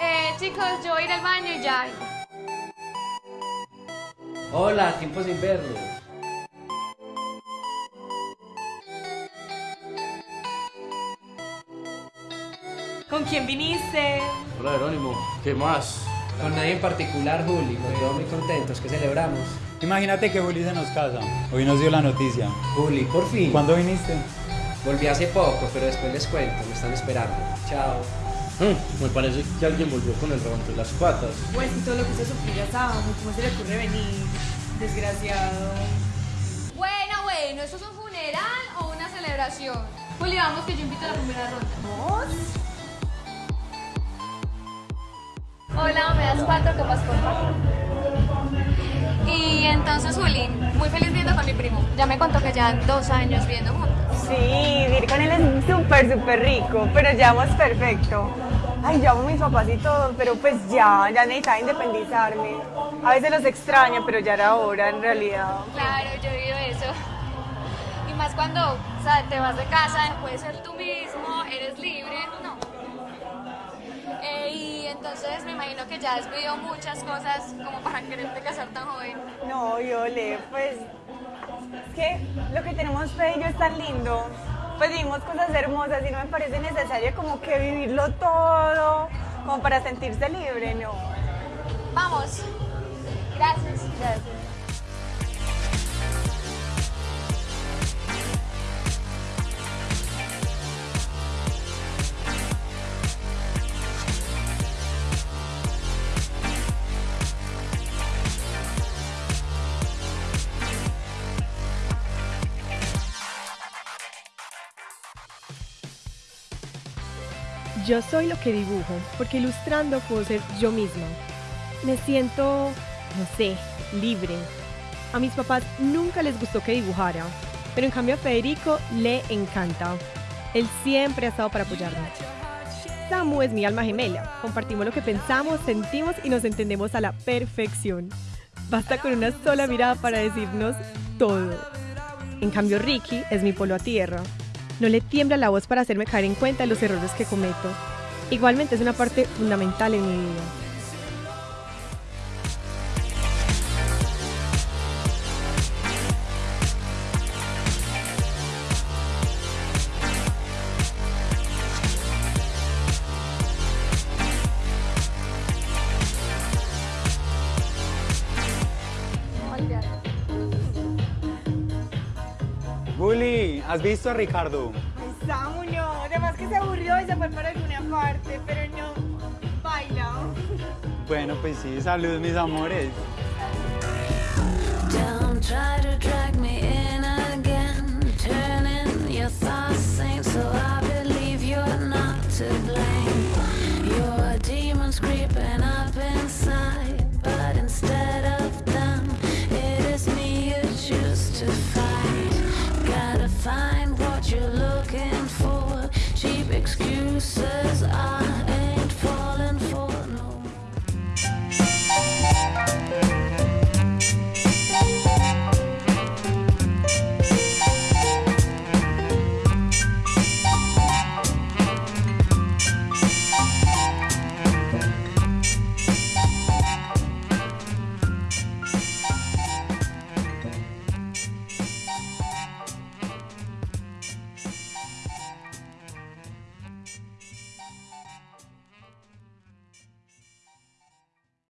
Eh, chicos, yo voy a ir al baño ya. Hola, tiempo sin verlo. ¿Con quién viniste? Hola Jerónimo, ¿qué más? Con nadie en particular, Juli. Nos veo muy contentos. ¿Qué celebramos? Imagínate que Juli se nos casa. Hoy nos dio la noticia. Juli, por fin. ¿Cuándo viniste? Volví hace poco, pero después les cuento. Me están esperando. Chao. Mm, me parece que alguien volvió con el rabo entre las patas. Pues y todo lo que usted sufrió ya sábado, ¿cómo se le ocurre venir? Desgraciado. Bueno, bueno, ¿esto es un funeral o una celebración? Juli, vamos que yo invito a la primera ronda. Hola, me das cuatro copas por favor. Y entonces, Juli, muy feliz viendo con mi primo. Ya me contó que ya dos años viendo juntos. Sí, vivir con él es súper, súper rico, pero llevamos perfecto. Ay, yo amo a mis papás y todo, pero pues ya, ya necesitaba independizarme. A veces los extraño, pero ya era hora en realidad. Claro, yo he oído eso. Y más cuando, o sea, te vas de casa, puedes ser tú mismo, eres libre, no. Entonces me imagino que ya has vivido muchas cosas como para quererte casar tan joven. No, Yole, pues es que lo que tenemos Fe y yo es tan lindo. Pues vivimos cosas hermosas y no me parece necesario como que vivirlo todo, como para sentirse libre, no. Vamos. Gracias. Gracias. Yo soy lo que dibujo, porque ilustrando puedo ser yo misma. Me siento, no sé, libre. A mis papás nunca les gustó que dibujara, pero en cambio a Federico le encanta. Él siempre ha estado para apoyarme. Samu es mi alma gemela. Compartimos lo que pensamos, sentimos y nos entendemos a la perfección. Basta con una sola mirada para decirnos todo. En cambio, Ricky es mi polo a tierra. No le tiembla la voz para hacerme caer en cuenta de los errores que cometo. Igualmente es una parte fundamental en mi vida. ¿Has visto a Ricardo? Ay, Samu, no. Además que se aburrió y se fue para alguna parte, pero no. Baila. Bueno, pues sí, salud mis amores. Don't try to